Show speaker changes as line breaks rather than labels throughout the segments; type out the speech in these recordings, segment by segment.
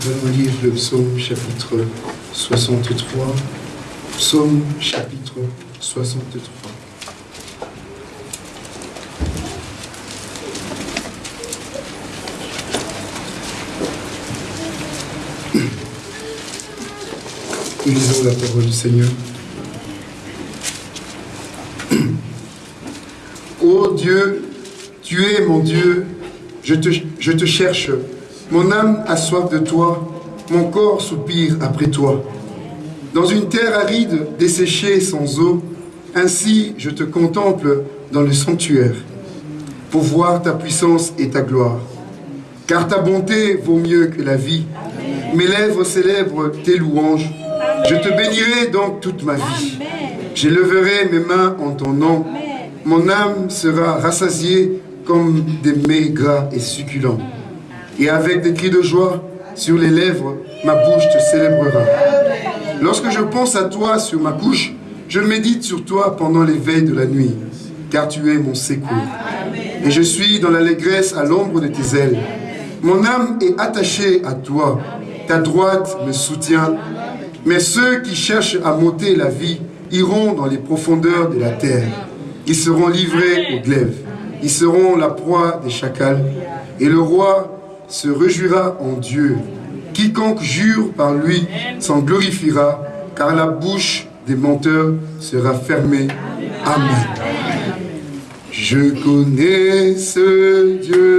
Nous allons lire le psaume chapitre 63. Psaume chapitre 63. Nous lisons la parole du Seigneur. Ô Dieu, tu es mon Dieu, je te, je te cherche. Mon âme a soif de toi, mon corps soupire après toi. Dans une terre aride, desséchée sans eau, ainsi je te contemple dans le sanctuaire, pour voir ta puissance et ta gloire. Car ta bonté vaut mieux que la vie. Mes lèvres célèbrent tes louanges. Je te bénirai donc toute ma vie. J'élèverai mes mains en ton nom. Mon âme sera rassasiée comme des mets gras et succulents. Et avec des cris de joie sur les lèvres, ma bouche te célébrera. Lorsque je pense à toi sur ma couche, je médite sur toi pendant les veilles de la nuit, car tu es mon secours. Et je suis dans l'allégresse à l'ombre de tes ailes. Mon âme est attachée à toi. Ta droite me soutient. Mais ceux qui cherchent à monter la vie iront dans les profondeurs de la terre. Ils seront livrés au glaive. Ils seront la proie des chacals. Et le roi se réjouira en Dieu. Quiconque jure par lui s'en glorifiera, car la bouche des menteurs sera fermée. Amen. Je connais ce Dieu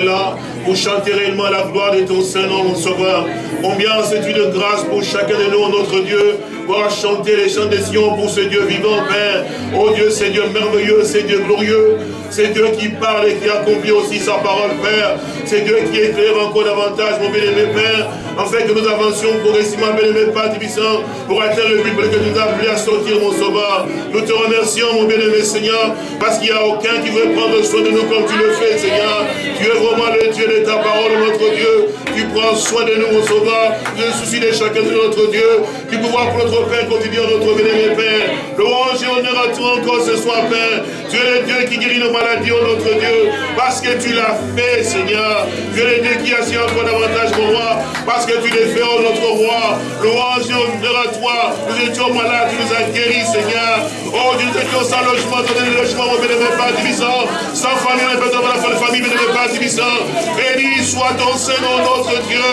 là, pour chanter réellement la gloire de ton Saint-Nom, mon sauveur. Combien c'est une grâce pour chacun de nous, notre Dieu, pour chanter les chants des Sion pour ce Dieu vivant, Père. Oh Dieu, c'est Dieu merveilleux, c'est Dieu glorieux. C'est Dieu qui parle et qui accomplit aussi sa parole, Père. C'est Dieu qui éclaire encore davantage, mon bien-aimé Père, afin que nous avancions progressivement, bien-aimé Père Tibissant, pour atteindre le but lequel tu nous as appelés à sortir, mon sauveur. Nous te remercions, mon bien-aimé Seigneur, parce qu'il n'y a aucun qui veut prendre soin de nous comme tu le fais, Seigneur. Tu es vraiment le Dieu de ta parole, notre Dieu. Tu prends soin de nous, mon sauveur. Le souci de chacun de notre Dieu. Tu pouvoir pour notre Père quotidien, notre bien-aimé Père. Louange et honneur à toi encore ce soir, Père. Tu es le Dieu qui guérit nos maladies, oh notre Dieu. Parce que tu l'as fait, Seigneur. Tu es le Dieu qui assure encore davantage, mon roi. Parce que tu l'as fait, oh notre roi. Louange et honneur à toi. Nous étions malades, tu nous as guéris, Seigneur. Oh Dieu, nous étions sans logement, donné le logement, mon bien-aimé Père Tibissant. Sans famille, on pas la famille, bien-aimé Père Tibissant. Béni soit ton Seigneur, notre Dieu.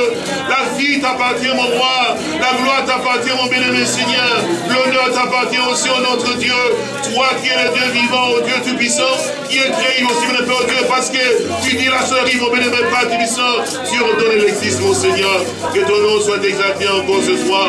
La vie t'appartient, mon roi. La gloire t'appartient, mon bien-aimé Seigneur. L'honneur t'appartient aussi, oh notre Dieu. Toi qui es le Dieu vivant, oh Dieu tout-puissant, qui est créé aussi, mon Dieu, parce que tu dis la rive, mon bien-aimé Père tout-puissant. Tu ordonnes l'existence, mon Seigneur. Que ton nom soit exalté encore ce soir.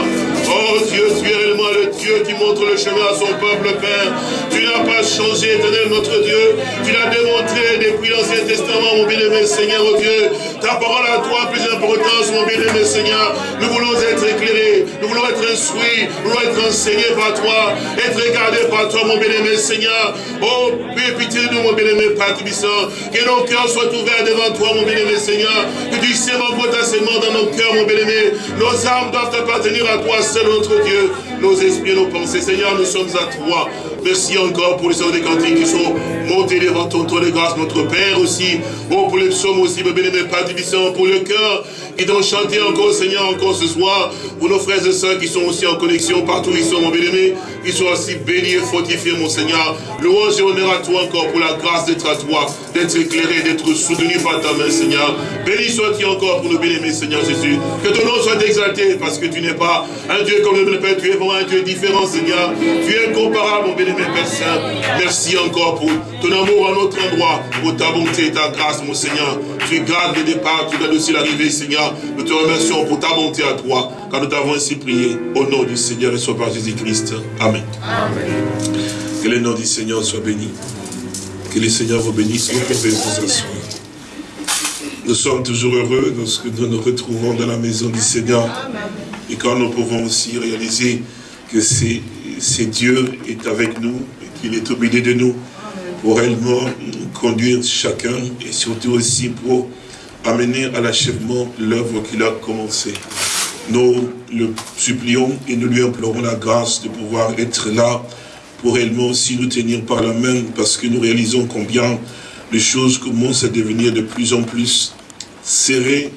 Oh Dieu, tu es réellement le Dieu qui montre le chemin à son peuple, Père. Tu n'as pas changé, éternel notre Dieu. Tu l'as démontré depuis l'Ancien Testament, mon bien-aimé Seigneur, oh Dieu. Ta parole à toi a plus d'importance, mon bien-aimé Seigneur. Nous voulons être éclairés, nous voulons être instruits, nous voulons être enseignés par toi, être regardés par toi, mon bien-aimé Seigneur. Oh, pitié de nous, mon bien-aimé Père Tubissant. Que nos cœurs soient ouverts devant toi, mon bien-aimé Seigneur. Que tu sèmes sémence dans nos cœurs, mon bien-aimé. Nos âmes doivent appartenir à toi, seul notre Dieu. Nos esprits, nos pensées, Seigneur, nous sommes à toi. Merci encore pour les sons des cantiques qui sont montés devant ton trône de grâce, notre Père aussi. Oh, pour les psaumes aussi, mon bien-aimé Père Tubissant, pour le cœur qui t'ont chanté encore, Seigneur, encore ce soir, pour nos frères et sœurs qui sont aussi en connexion partout ils sont, mon bien-aimé, qu'ils soient aussi bénis et fortifiés, mon Seigneur. Louange et honneur à toi encore pour la grâce d'être à toi, d'être éclairé, d'être soutenu par ta main, Seigneur. Béni sois-tu encore pour nos bien-aimés, Seigneur Jésus. Que ton nom soit exalté, parce que tu n'es pas un Dieu comme le Père, tu es vraiment un Dieu différent, Seigneur. Tu es incomparable, mon bien-aimé Père Saint. Merci encore pour ton amour à notre endroit, pour ta bonté et ta grâce, mon Seigneur. Tu gardes le départ, tu gardes aussi l'arrivée, Seigneur. Nous te remercions pour ta bonté à toi, car nous t'avons ainsi prié au nom du Seigneur et soit par Jésus-Christ. Amen. Que le nom du Seigneur soit béni. Que le Seigneur vous bénisse. Nous sommes toujours heureux lorsque nous nous retrouvons dans la maison du Seigneur. Et quand nous pouvons aussi réaliser que c'est Dieu est avec nous et qu'il est au milieu de nous pour réellement conduire chacun et surtout aussi pour amener à l'achèvement l'œuvre qu'il a commencée. Nous le supplions et nous lui implorons la grâce de pouvoir être là pour réellement aussi nous tenir par la main parce que nous réalisons combien les choses commencent à devenir de plus en plus serrées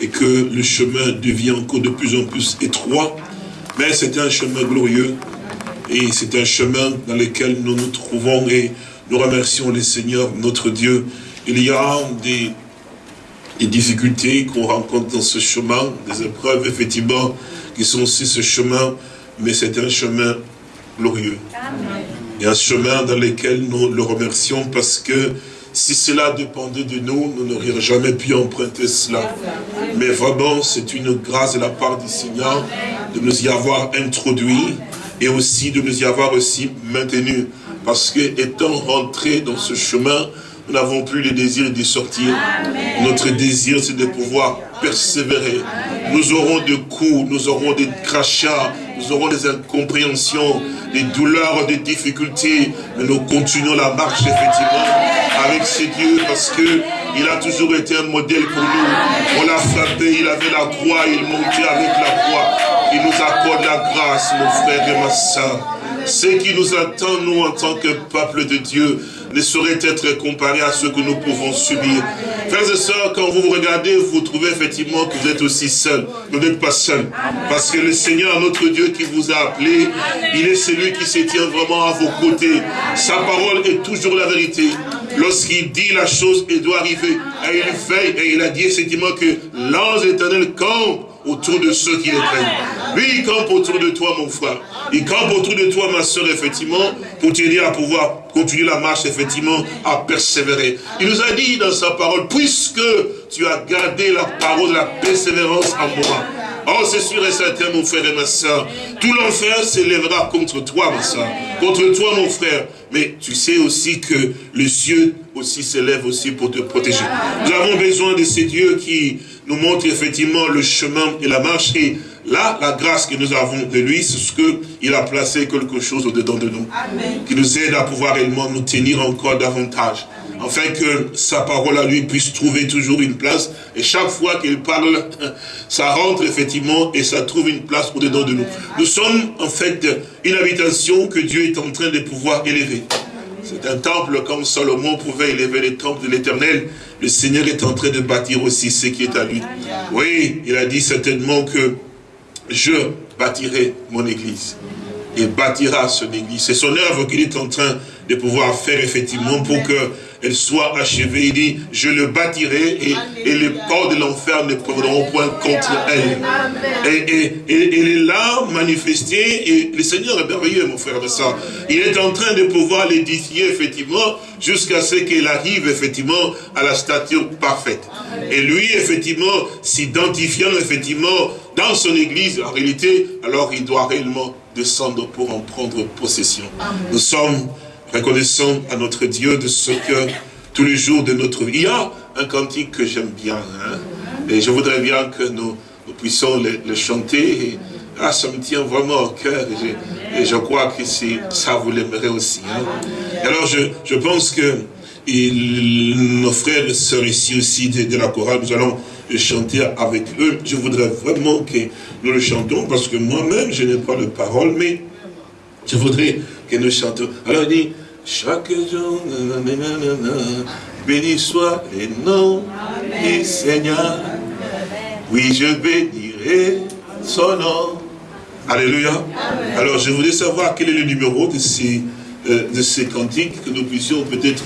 et que le chemin devient encore de plus en plus étroit. Mais c'est un chemin glorieux et c'est un chemin dans lequel nous nous trouvons et nous remercions le Seigneur, notre Dieu. Il y a des les difficultés qu'on rencontre dans ce chemin, des épreuves, effectivement, qui sont aussi ce chemin, mais c'est un chemin glorieux. Et un chemin dans lequel nous le remercions parce que si cela dépendait de nous, nous n'aurions jamais pu emprunter cela. Mais vraiment, c'est une grâce de la part du Seigneur de nous y avoir introduit et aussi de nous y avoir aussi maintenu. Parce que étant rentré dans ce chemin, nous n'avons plus le désir d'y sortir. Notre désir, c'est de pouvoir persévérer. Nous aurons des coups, nous aurons des crachats, nous aurons des incompréhensions, des douleurs, des difficultés, mais nous continuons la marche, effectivement, avec ces dieux, parce que il a toujours été un modèle pour nous. On l'a frappé, il avait la croix, il montait avec la croix. Il nous accorde la grâce, mon frère et ma soeur. Ce qui nous attend, nous, en tant que peuple de Dieu, ne saurait être comparé à ce que nous pouvons subir. Frères et sœurs, quand vous vous regardez, vous trouvez effectivement que vous êtes aussi seul. Vous n'êtes pas seul. Parce que le Seigneur, notre Dieu qui vous a appelé, il est celui qui se tient vraiment à vos côtés. Sa parole est toujours la vérité. Lorsqu'il dit la chose, elle doit arriver. Et il fait, et il a dit effectivement que l'ange éternel campe autour de ceux qui le craignent. Lui, il campe autour de toi, mon frère. Il campe autour de toi, ma soeur, effectivement, pour t'aider à pouvoir continuer la marche, effectivement, à persévérer. Il nous a dit dans sa parole, puisque tu as gardé la parole de la persévérance en moi, Oh, c'est sûr et certain, mon frère et ma soeur. Tout l'enfer s'élèvera contre toi, ma soeur. Contre toi, mon frère. Mais tu sais aussi que le cieux aussi s'élève aussi pour te protéger. Nous avons besoin de ces dieux qui nous montrent effectivement le chemin et la marche. Et là, la grâce que nous avons de lui, c'est ce qu'il a placé quelque chose au-dedans de nous. Qui nous aide à pouvoir réellement nous tenir encore davantage afin que sa parole à lui puisse trouver toujours une place. Et chaque fois qu'il parle, ça rentre effectivement et ça trouve une place au-dedans de nous. Nous sommes en fait une habitation que Dieu est en train de pouvoir élever. C'est un temple comme Salomon pouvait élever le temple de l'éternel. Le Seigneur est en train de bâtir aussi ce qui est à lui. Oui, il a dit certainement que je bâtirai mon église. Il bâtira son église. C'est son œuvre qu'il est en train de pouvoir faire effectivement pour que soit achevée. Il dit, je le bâtirai et, et les portes de l'enfer ne prendront point contre elle. Et, et, elle est là, manifestée, et le Seigneur est merveilleux, mon frère de ça. Il est en train de pouvoir l'édifier, effectivement, jusqu'à ce qu'elle arrive, effectivement, à la stature parfaite. Et lui, effectivement, s'identifiant, effectivement, dans son église, en réalité, alors il doit réellement descendre pour en prendre possession. Nous sommes reconnaissant à notre Dieu de ce que tous les jours de notre vie. Il y a un cantique que j'aime bien, hein, et je voudrais bien que nous, puissions le, chanter. Ah, ça me tient vraiment au cœur, et je, crois que ça vous l'aimerez aussi. Hein. Alors, je, je pense que nos frères et sœurs ici aussi de, de la chorale, nous allons chanter avec eux. Je voudrais vraiment que nous le chantons, parce que moi-même, je n'ai pas de parole, mais je voudrais que nous chantons. Alors, il dit, chaque jour, béni soit le nom du Seigneur. Oui, je bénirai son nom. Alléluia. Alors, je voulais savoir quel est le numéro de ces, euh, de ces cantiques, que nous puissions peut-être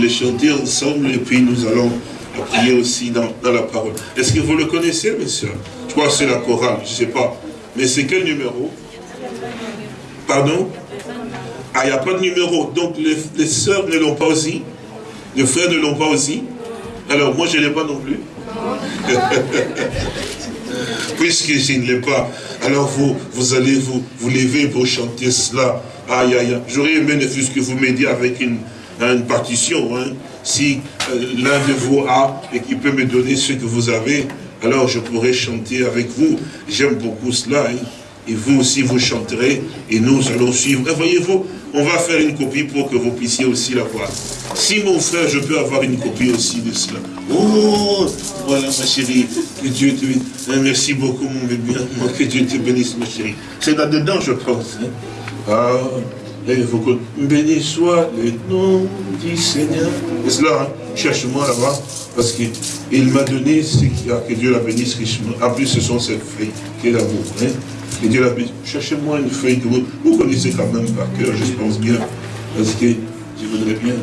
les chanter ensemble, et puis nous allons prier aussi dans, dans la parole. Est-ce que vous le connaissez, mes soeurs Je crois que c'est la chorale, je ne sais pas. Mais c'est quel numéro? Pardon? Ah, il n'y a pas de numéro. Donc, les, les sœurs ne l'ont pas aussi. Les frères ne l'ont pas aussi. Alors, moi, je ne l'ai pas non plus. Puisque je ne l'ai pas, alors vous, vous allez vous, vous lever pour chanter cela. Aïe, aïe, aïe. J'aurais aimé ne fût-ce que vous m'aidiez avec une, une partition. Hein. Si euh, l'un de vous a et qui peut me donner ce que vous avez, alors je pourrais chanter avec vous. J'aime beaucoup cela. Hein. Et vous aussi, vous chanterez et nous allons suivre. Voyez-vous, on va faire une copie pour que vous puissiez aussi la voir. Si mon frère, je peux avoir une copie aussi de cela. Oh, voilà ma chérie, que Dieu te bénisse. Hein, merci beaucoup mon bébé, que Dieu te bénisse ma chérie. C'est là-dedans je pense. Hein. Ah, et vous béni soit le nom du Seigneur. C'est cela, hein? cherche-moi là-bas, parce qu'il m'a donné ce qu'il a, que Dieu la bénisse richement. En plus, ce sont ces feuilles qui est l'amour. Hein? Cherchez-moi une feuille que vous, vous connaissez quand même par cœur, je pense bien, parce que je voudrais bien.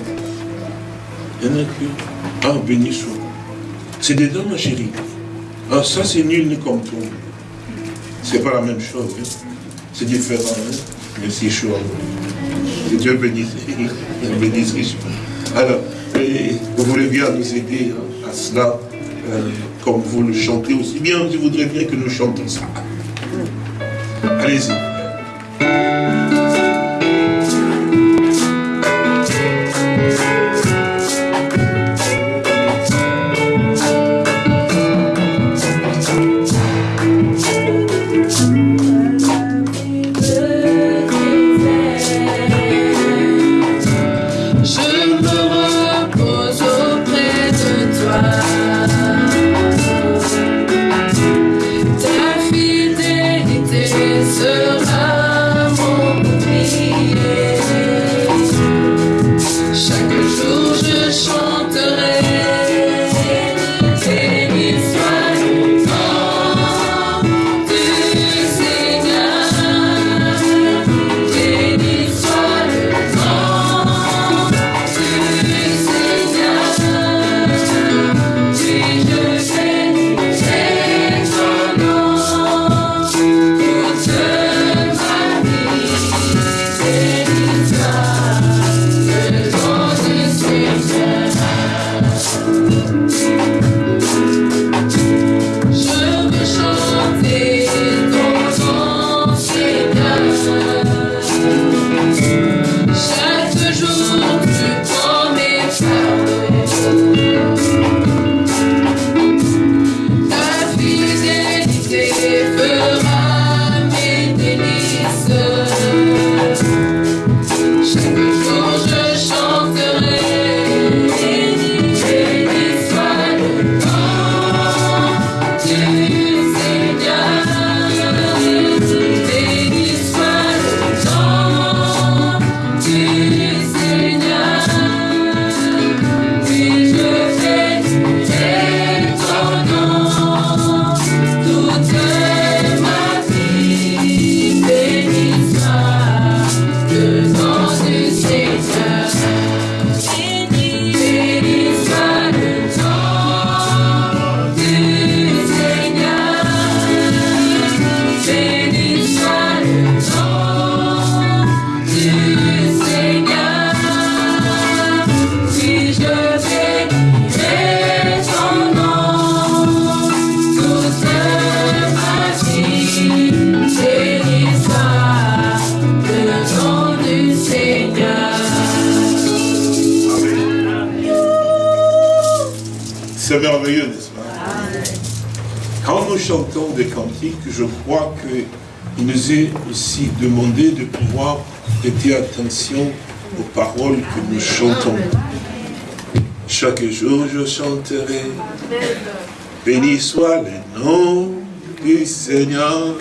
Il y en a. Ah, béni soit. C'est dedans, ma chérie. Ah, ça, c'est nul comme tout. C'est pas la même chose. Hein? C'est différent. Hein? Merci, Chouard. Que Dieu bénisse. Alors, vous voulez bien nous aider à cela, euh, comme vous le chantez aussi bien, je voudrais bien que nous chantons ça. crise. Allez-y. demander de pouvoir prêter attention aux paroles que nous chantons. Chaque jour je chanterai, béni soit le nom du Seigneur.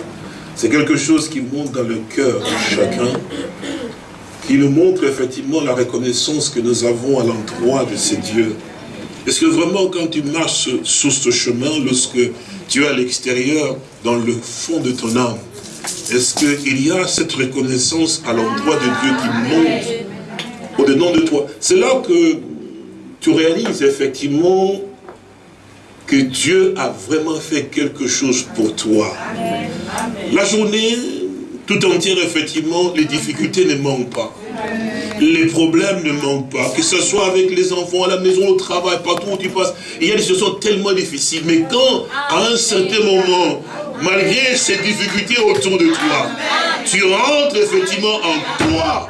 C'est quelque chose qui monte dans le cœur de chacun, qui nous montre effectivement la reconnaissance que nous avons à l'endroit de ces dieux. Est-ce que vraiment quand tu marches sur ce chemin, lorsque tu es à l'extérieur, dans le fond de ton âme, est-ce qu'il y a cette reconnaissance à l'endroit de Dieu qui monte au-dedans de toi? C'est là que tu réalises effectivement que Dieu a vraiment fait quelque chose pour toi. La journée tout entière, effectivement, les difficultés ne manquent pas. Les problèmes ne manquent pas, que ce soit avec les enfants, à la maison, au travail, partout où tu passes. Il y a des situations tellement difficiles. Mais quand, à un certain moment, malgré ces difficultés autour de toi, tu rentres effectivement en toi,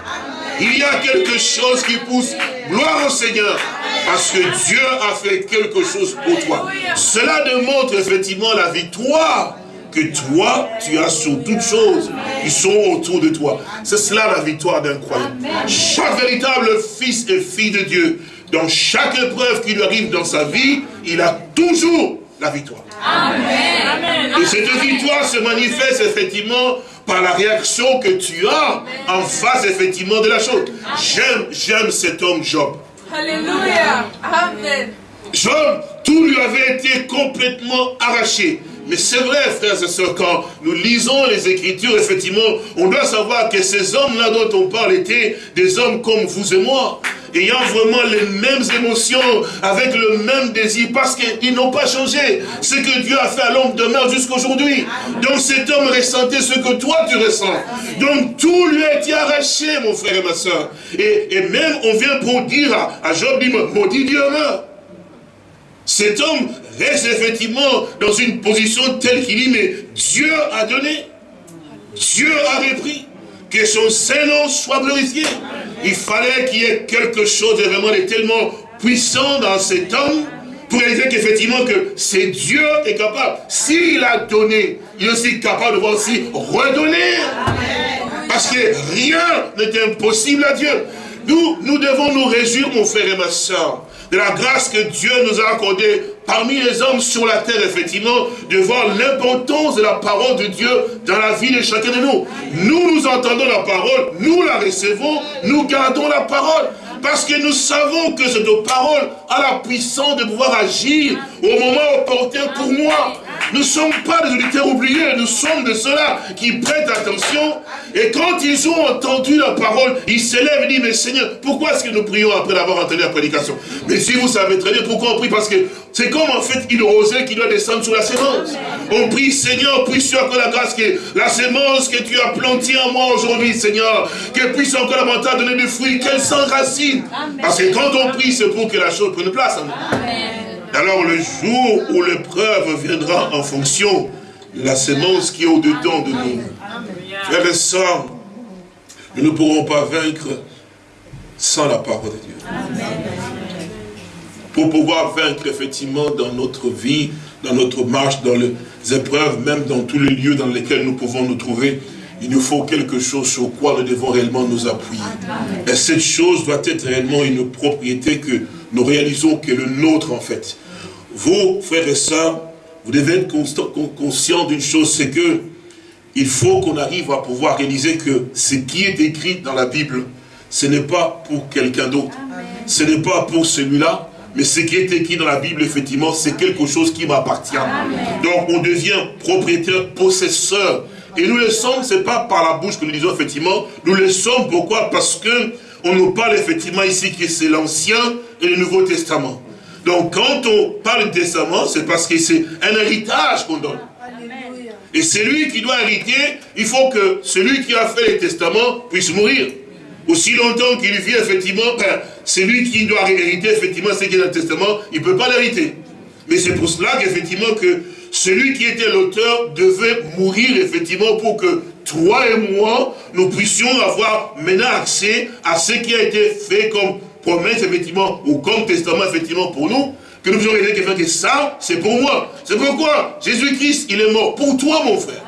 il y a quelque chose qui pousse. Gloire au Seigneur. Parce que Dieu a fait quelque chose pour toi. Cela démontre effectivement la victoire que toi, tu as sur toutes choses qui sont autour de toi. C'est cela la victoire d'un croyant. Chaque véritable fils et fille de Dieu, dans chaque épreuve qui lui arrive dans sa vie, il a toujours la victoire. Amen. Et cette victoire se manifeste effectivement par la réaction que tu as en face effectivement de la chose. J'aime, j'aime cet homme Job. Alléluia. Amen. Job, tout lui avait été complètement arraché. Mais c'est vrai, frères et sœurs, quand nous lisons les Écritures, effectivement, on doit savoir que ces hommes-là dont on parle étaient des hommes comme vous et moi, ayant vraiment les mêmes émotions, avec le même désir, parce qu'ils n'ont pas changé. Ce que Dieu a fait à l'homme demeure jusqu'à aujourd'hui. Donc cet homme ressentait ce que toi tu ressens. Donc tout lui a été arraché, mon frère et ma soeur. Et, même on vient pour dire à, Job, dit, maudit Dieu meurt. Cet homme reste effectivement dans une position telle qu'il dit, mais Dieu a donné, Dieu a repris, que son Saint-Nom soit glorifié. Il fallait qu'il y ait quelque chose de vraiment tellement puissant dans cet homme pour réaliser qu'effectivement que c'est Dieu est capable. S'il a donné, il est aussi capable de aussi redonner. Parce que rien n'est impossible à Dieu. Nous, nous devons nous réjouir, mon frère et ma soeur, de la grâce que Dieu nous a accordée parmi les hommes sur la terre, effectivement, de voir l'importance de la parole de Dieu dans la vie de chacun de nous. Nous, nous entendons la parole, nous la recevons, nous gardons la parole. Parce que nous savons que cette parole a la puissance de pouvoir agir au moment opportun pour moi. Nous ne sommes pas des auditeurs oubliés, nous sommes de ceux-là qui prêtent attention. Et quand ils ont entendu la parole, ils se lèvent et disent, mais Seigneur, pourquoi est-ce que nous prions après avoir entendu la prédication? Mais si vous savez très bien pourquoi on prie, parce que c'est comme en fait une rosée qui doit descendre sur la sémence. On prie, Seigneur, puisse-tu encore la grâce que la sémence que tu as plantée en moi aujourd'hui, Seigneur, qu'elle puisse encore davantage donner des fruits, qu'elle s'enracine. Parce que quand on prie, c'est pour que la chose prenne place en nous. Alors le jour où l'épreuve viendra en fonction de la sémence qui est au-dedans de nous, frères et sœurs, nous ne pourrons pas vaincre sans la parole de Dieu. Pour pouvoir vaincre effectivement dans notre vie, dans notre marche, dans les épreuves, même dans tous les lieux dans lesquels nous pouvons nous trouver, il nous faut quelque chose sur quoi nous devons réellement nous appuyer. Et cette chose doit être réellement une propriété que nous réalisons que le nôtre en fait. Vous, frères et sœurs, vous devez être conscient d'une chose, c'est que il faut qu'on arrive à pouvoir réaliser que ce qui est écrit dans la Bible, ce n'est pas pour quelqu'un d'autre. Ce n'est pas pour celui-là, mais ce qui est écrit dans la Bible, effectivement, c'est quelque chose qui m'appartient. Donc on devient propriétaire, possesseur. Et nous le sommes, ce n'est pas par la bouche que nous disons, effectivement, nous le sommes, pourquoi? Parce que on nous parle effectivement ici que c'est l'Ancien et le Nouveau Testament. Donc quand on parle de testament, c'est parce que c'est un héritage qu'on donne. Et celui qui doit hériter, il faut que celui qui a fait le testament puisse mourir. Aussi longtemps qu'il vit, effectivement, ben, celui qui doit hériter, effectivement, ce qui est dans le testament, il ne peut pas l'hériter. Mais c'est pour cela qu'effectivement, que celui qui était l'auteur devait mourir, effectivement, pour que toi et moi, nous puissions avoir maintenant accès à ce qui a été fait comme promesse, effectivement, ou comme testament, effectivement, pour nous, que nous puissions réaliser que ça, c'est pour moi. C'est pourquoi Jésus-Christ, il est mort pour toi, mon frère.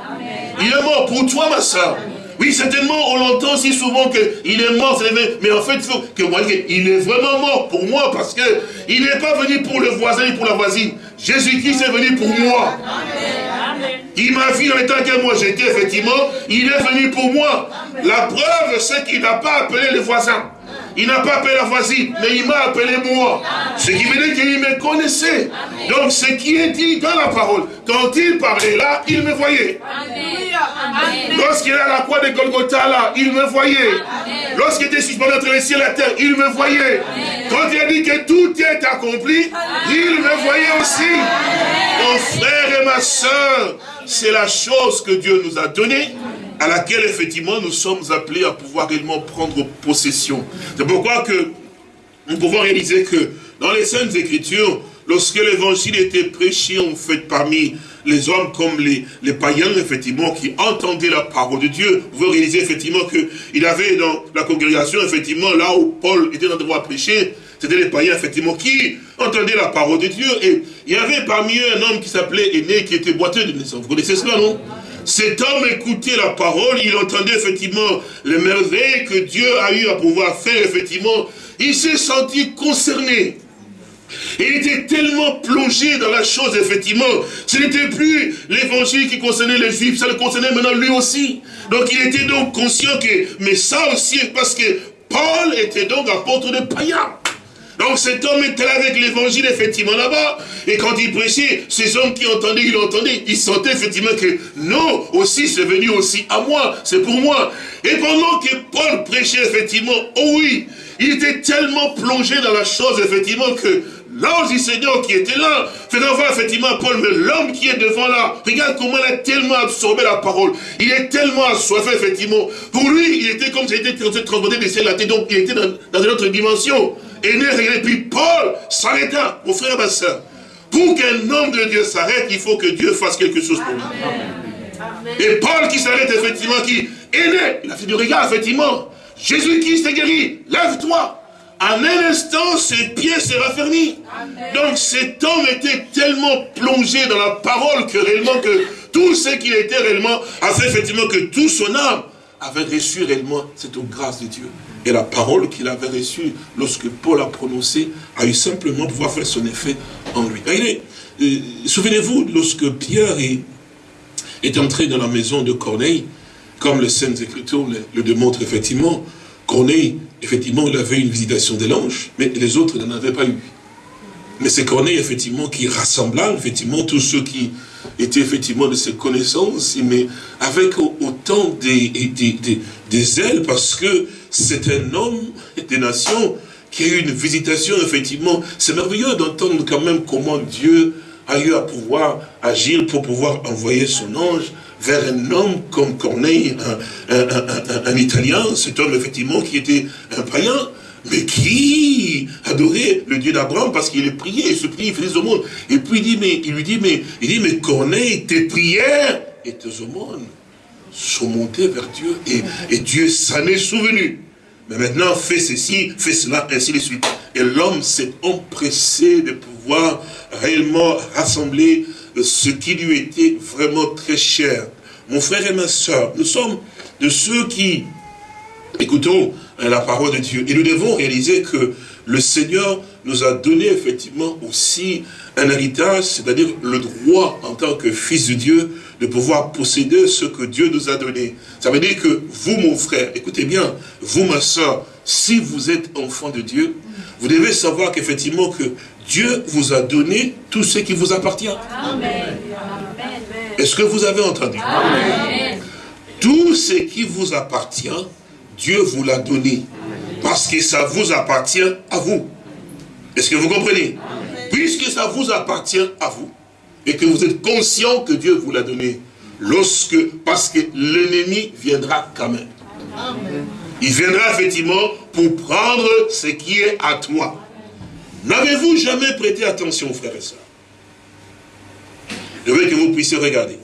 Il est mort pour toi, ma soeur. Oui, certainement, on l'entend si souvent qu'il est mort, mais en fait, il faut que moi, il est vraiment mort pour moi, parce que il n'est pas venu pour le voisin et pour la voisine. Jésus-Christ est venu pour moi. Il m'a vu dans l'état que moi j'étais, effectivement, il est venu pour moi. La preuve, c'est qu'il n'a pas appelé les voisins. Il n'a pas appelé la voisine, mais il m'a appelé moi. Ce qui veut dire qu'il me connaissait. Donc ce qui est dit dans la parole, quand il parlait là, il me voyait. Lorsqu'il est à la croix de Golgotha là, il me voyait. Lorsqu'il était suspendu entre les cieux et la terre, il me voyait. Quand il a dit que tout est accompli, il me voyait aussi. Mon frère et ma soeur, c'est la chose que Dieu nous a donnée à laquelle effectivement nous sommes appelés à pouvoir réellement prendre possession. C'est pourquoi que nous pouvons réaliser que dans les Saintes Écritures, lorsque l'évangile était prêché en fait parmi les hommes comme les, païens, effectivement, qui entendaient la parole de Dieu, vous réaliser effectivement qu'il avait dans la congrégation, effectivement, là où Paul était en train de prêcher, c'était les païens, effectivement, qui entendaient la parole de Dieu. Et il y avait parmi eux un homme qui s'appelait Aîné, qui était boiteux de naissance. Vous connaissez cela, non? Cet homme écoutait la parole, il entendait effectivement les merveilles que Dieu a eu à pouvoir faire, effectivement. Il s'est senti concerné. Il était tellement plongé dans la chose, effectivement. Ce n'était plus l'évangile qui concernait les juifs, ça le concernait maintenant lui aussi. Donc il était donc conscient que, mais ça aussi, parce que Paul était donc apôtre de païens. Donc cet homme était là avec l'évangile effectivement là-bas. Et quand il prêchait, ces hommes qui entendaient, ils l'entendaient. Ils sentaient effectivement que non, aussi c'est venu aussi à moi, c'est pour moi. Et pendant que Paul prêchait effectivement, oh oui, il était tellement plongé dans la chose effectivement que l'ange du Seigneur qui était là, faisant voir effectivement Paul, mais l'homme qui est devant là, regarde comment il a tellement absorbé la parole. Il est tellement assoiffé, effectivement. Pour lui, il était comme s'il était transporté des ciels à terre, donc il était dans, dans une autre dimension. Et, et puis Paul s'arrêta, mon frère et ma soeur. Pour qu'un homme de Dieu s'arrête, il faut que Dieu fasse quelque chose pour lui. Et Paul qui s'arrête effectivement, qui est né, il a fait du regard effectivement. Jésus-Christ est guéri, lève-toi. En un instant, ses pieds se raffermis. Donc cet homme était tellement plongé dans la parole que réellement que tout ce qu'il était réellement a fait effectivement que tout son âme avait reçu réellement cette grâce de Dieu. Et la parole qu'il avait reçue lorsque Paul a prononcé a eu simplement pouvoir faire son effet en lui. Euh, souvenez-vous, lorsque Pierre est, est, entré dans la maison de Corneille, comme les Saintes Écritures le, le démontrent effectivement, Corneille, effectivement, il avait une visitation de l'ange, mais les autres n'en avaient pas eu. Mais c'est Corneille, effectivement, qui rassembla, effectivement, tous ceux qui étaient, effectivement, de ses connaissances, mais avec autant des, des, des ailes, parce que c'est un homme des nations qui a eu une visitation, effectivement. C'est merveilleux d'entendre quand même comment Dieu a eu à pouvoir agir pour pouvoir envoyer son ange vers un homme comme Corneille, un, Italien, cet homme effectivement qui était un païen, mais qui adorait le Dieu d'Abraham parce qu'il priait, il se priait, il faisait des aumônes. Et puis il, dit, mais, il lui dit, mais, il dit, mais Corneille, tes prières et tes aumônes sont montées vers Dieu et, et Dieu s'en est souvenu. Mais maintenant, fais ceci, fais cela, ainsi de suite. Et l'homme s'est empressé de pouvoir réellement rassembler ce qui lui était vraiment très cher. Mon frère et ma soeur, nous sommes de ceux qui écoutons la parole de Dieu. Et nous devons réaliser que le Seigneur nous a donné effectivement aussi un héritage, c'est-à-dire le droit en tant que fils de Dieu de pouvoir posséder ce que Dieu nous a donné. Ça veut dire que vous, mon frère, écoutez bien, vous, ma soeur, si vous êtes enfant de Dieu, vous devez savoir qu'effectivement que Dieu vous a donné tout ce qui vous appartient. Est-ce que vous avez entendu? Tout ce qui vous appartient, Dieu vous l'a donné. Parce que ça vous appartient à vous. Est-ce que vous comprenez? Puisque ça vous appartient à vous, et que vous êtes conscient que Dieu vous l'a donné, lorsque, parce que l'ennemi viendra quand même. Il viendra effectivement pour prendre ce qui est à toi. N'avez-vous jamais prêté attention, frères et sœurs? Je veux que vous puissiez regarder.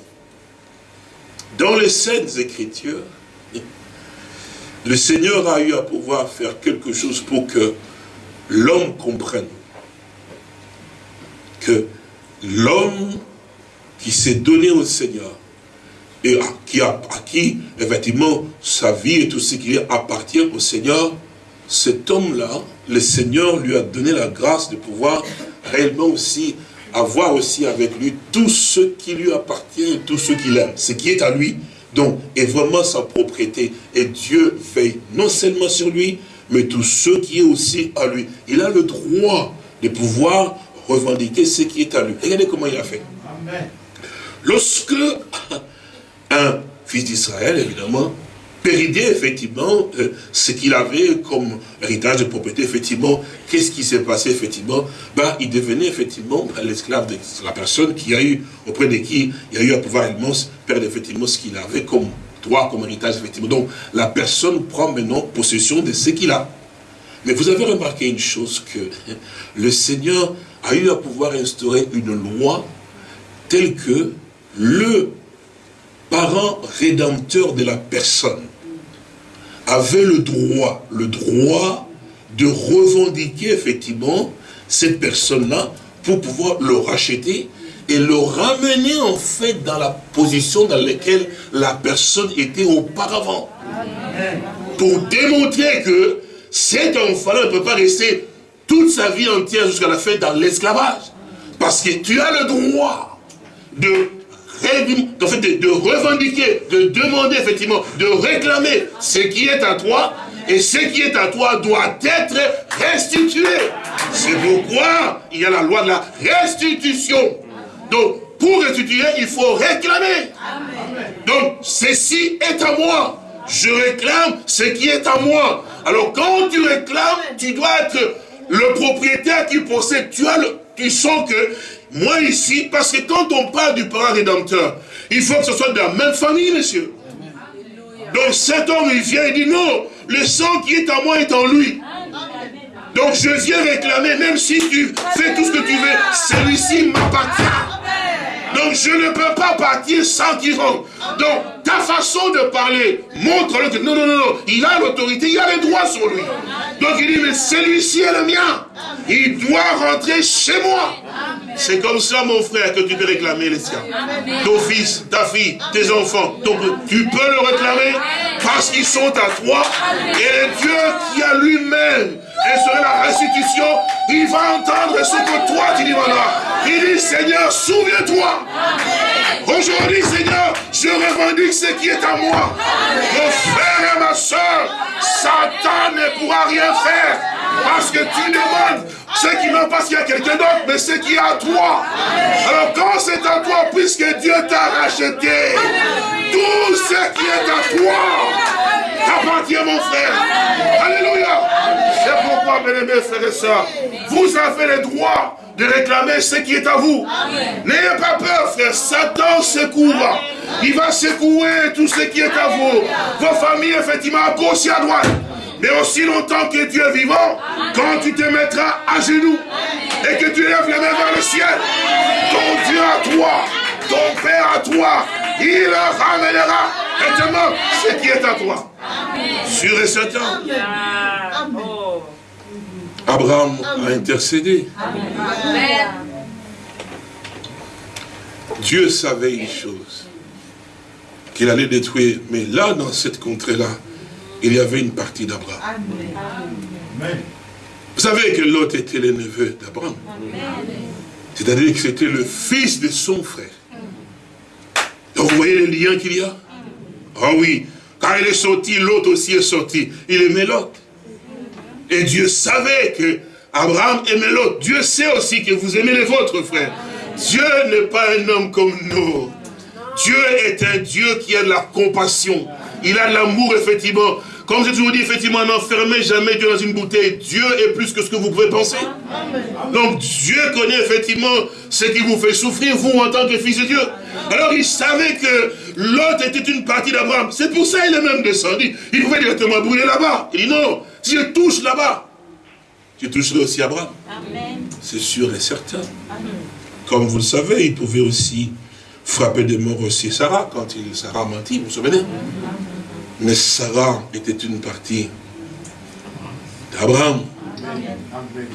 Dans les Saintes Écritures, le Seigneur a eu à pouvoir faire quelque chose pour que l'homme comprenne que l'homme qui s'est donné au Seigneur et à qui, effectivement, sa vie et tout ce qui appartient au Seigneur, cet homme-là, le Seigneur lui a donné la grâce de pouvoir réellement aussi avoir aussi avec lui tout ce qui lui appartient, tout ce qu'il aime, ce qui est à lui, donc, est vraiment sa propriété. Et Dieu veille non seulement sur lui, mais tout ce qui est aussi à lui. Il a le droit de pouvoir revendiquer ce qui est à lui. Regardez comment il a fait. Lorsque un fils d'Israël, évidemment, péridait effectivement euh, ce qu'il avait comme héritage de propriété, effectivement, qu'est-ce qui s'est passé effectivement? Ben, Il devenait effectivement l'esclave de la personne qui a eu, auprès de qui il a eu à pouvoir perdre effectivement ce qu'il avait comme droit, comme héritage, effectivement. Donc la personne prend maintenant possession de ce qu'il a. Mais vous avez remarqué une chose, que le Seigneur a eu à pouvoir instaurer une loi telle que le parent rédempteur de la personne avait le droit, le droit de revendiquer effectivement cette personne-là pour pouvoir le racheter et le ramener en fait dans la position dans laquelle la personne était auparavant. Pour démontrer que cet enfant-là ne peut pas rester toute sa vie entière jusqu'à la fin dans l'esclavage. Parce que tu as le droit de de, revendiquer, de demander effectivement, de réclamer ce qui est à toi, et ce qui est à toi doit être restitué. C'est pourquoi il y a la loi de la restitution. Donc, pour restituer, il faut réclamer. Donc, ceci est à moi. Je réclame ce qui est à moi. Alors, quand tu réclames, tu dois être le propriétaire qui possède. Tu as le, tu sens que moi ici, parce que quand on parle du parent rédempteur, il faut que ce soit de la même famille, monsieur. Donc cet homme, il vient et dit non, le sang qui est en moi est en lui. Donc je viens réclamer, même si tu fais tout ce que tu veux, celui-ci m'appartient. Donc je ne peux pas partir sans qu'il rentre. Donc ta façon de parler montre que non, non, non, non, il a l'autorité, il a les droits sur lui. Donc il dit, mais celui-ci est le mien. Il doit rentrer chez moi. C'est comme ça, mon frère, que tu peux réclamer les siens. Ton fils, ta fille, tes enfants. Donc, tu peux le réclamer parce qu'ils sont à toi. Et Dieu qui a lui-même et sur la restitution, il va entendre ce que toi tu demanderas. Il dit, Seigneur, souviens-toi. Aujourd'hui, Seigneur, je revendique ce qui est à moi. Mon frère et ma soeur, Satan ne pourra rien faire. Parce que tu demandes ce qui non pas qu'il y a quelqu'un d'autre, mais ce qui est à toi. Alors quand c'est à toi, puisque Dieu t'a racheté, tout ce qui est à toi t'appartient, mon frère. Alléluia. Frères et sœurs, vous avez le droit de réclamer ce qui est à vous. N'ayez pas peur, frère. Satan secouera. Il va secouer tout ce qui est à vous. Vos familles, effectivement, à gauche et à droite. Mais aussi longtemps que Dieu est vivant, quand tu te mettras à genoux et que tu lèves les mains vers le ciel, ton Dieu à toi, ton Père à toi, il ramènera effectivement ce qui est à toi. Sur et certain. Abraham a intercédé. Dieu savait une chose, qu'il allait détruire. Mais là, dans cette contrée-là, il y avait une partie d'Abraham. Vous savez que Lot était le neveu d'Abraham. C'est-à-dire que c'était le fils de son frère. Donc vous voyez les liens qu'il y a? Ah oui, quand il est sorti, l'autre aussi est sorti. Il aimait Lot. Et Dieu savait que Abraham aimait l'autre. Dieu sait aussi que vous aimez les vôtres, frères. Dieu n'est pas un homme comme nous. Dieu est un Dieu qui a de la compassion. Il a de l'amour, effectivement. Comme j'ai toujours dit, effectivement, n'enfermez jamais Dieu dans une bouteille. Dieu est plus que ce que vous pouvez penser. Donc Dieu connaît effectivement ce qui vous fait souffrir, vous en tant que fils de Dieu. Alors il savait que l'autre était une partie d'Abraham. C'est pour ça qu'il est même descendu. Il pouvait directement brûler là-bas. Il dit non, je touche là-bas, je toucherai aussi Abraham. C'est sûr et certain. Comme vous le savez, il pouvait aussi frapper de mort aussi Sarah quand il, Sarah menti, vous vous souvenez? Mais Sarah était une partie d'Abraham.